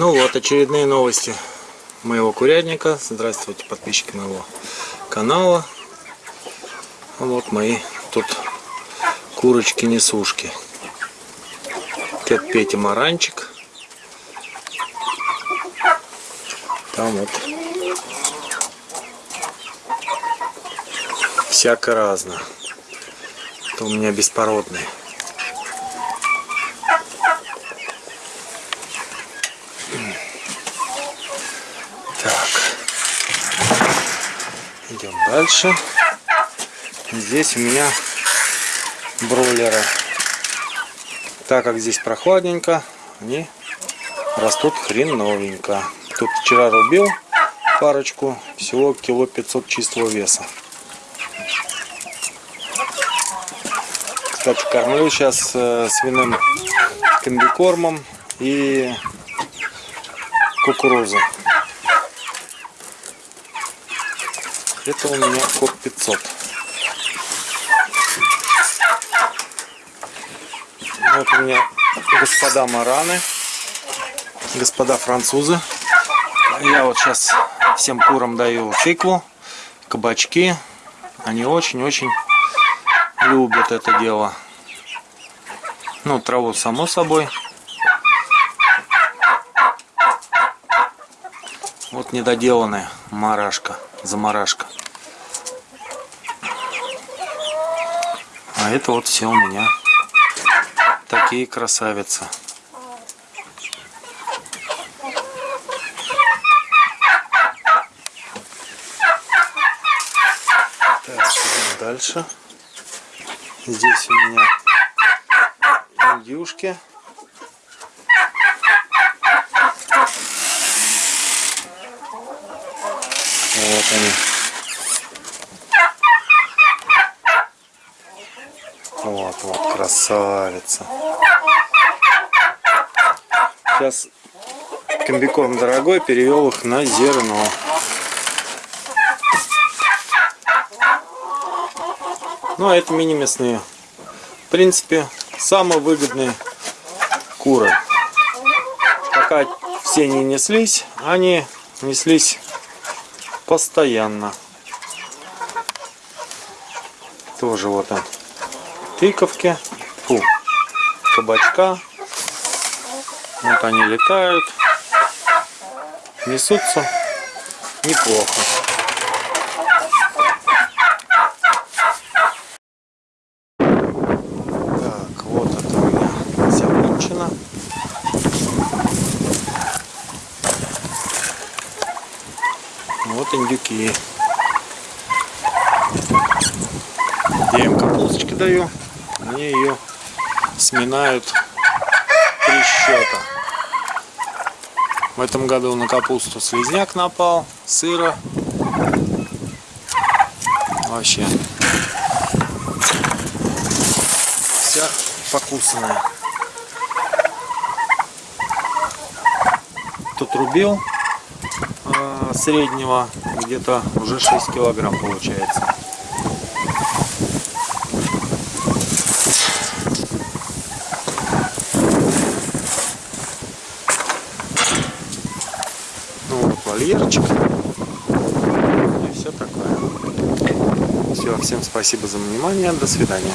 Ну вот, очередные новости моего курятника. Здравствуйте, подписчики моего канала. Вот мои тут курочки-несушки. Дед Петя Маранчик. Там вот всяко разно. Это у меня беспородные. Идем дальше. Здесь у меня бройлеры. Так как здесь прохладненько, они растут хреновенько. Тут вчера рубил парочку, всего кило 500 чистого веса. Кстати, кормлю сейчас э, свиным комбикормом и кукурузой. Это у меня код 500. Вот у меня господа мараны, господа французы. Я вот сейчас всем курам даю тыкву, кабачки. Они очень-очень любят это дело. Ну, траву само собой. Вот недоделанная марашка, замарашка. А это вот все у меня такие красавицы. Так, идем дальше. Здесь у меня индюшки. Вот они. Вот, вот, красавица. Сейчас комбикорм дорогой, перевел их на зерно. Ну, а это мини-мясные. В принципе, самые выгодные куры. Пока все не неслись, они неслись постоянно. Тоже вот он. Тыковки. Фу. Кабачка. Вот они летают. Несутся неплохо. Так, вот это у меня закончено. Вот индюки. Я им капусточки даю. Они ее сминают три счета. В этом году на капусту слизняк напал, сыра. Вообще. Вся покусанная. Тут рубил среднего где-то уже 6 килограмм получается. Ну вот вольерчик. И все такое. Все, всем спасибо за внимание. До свидания.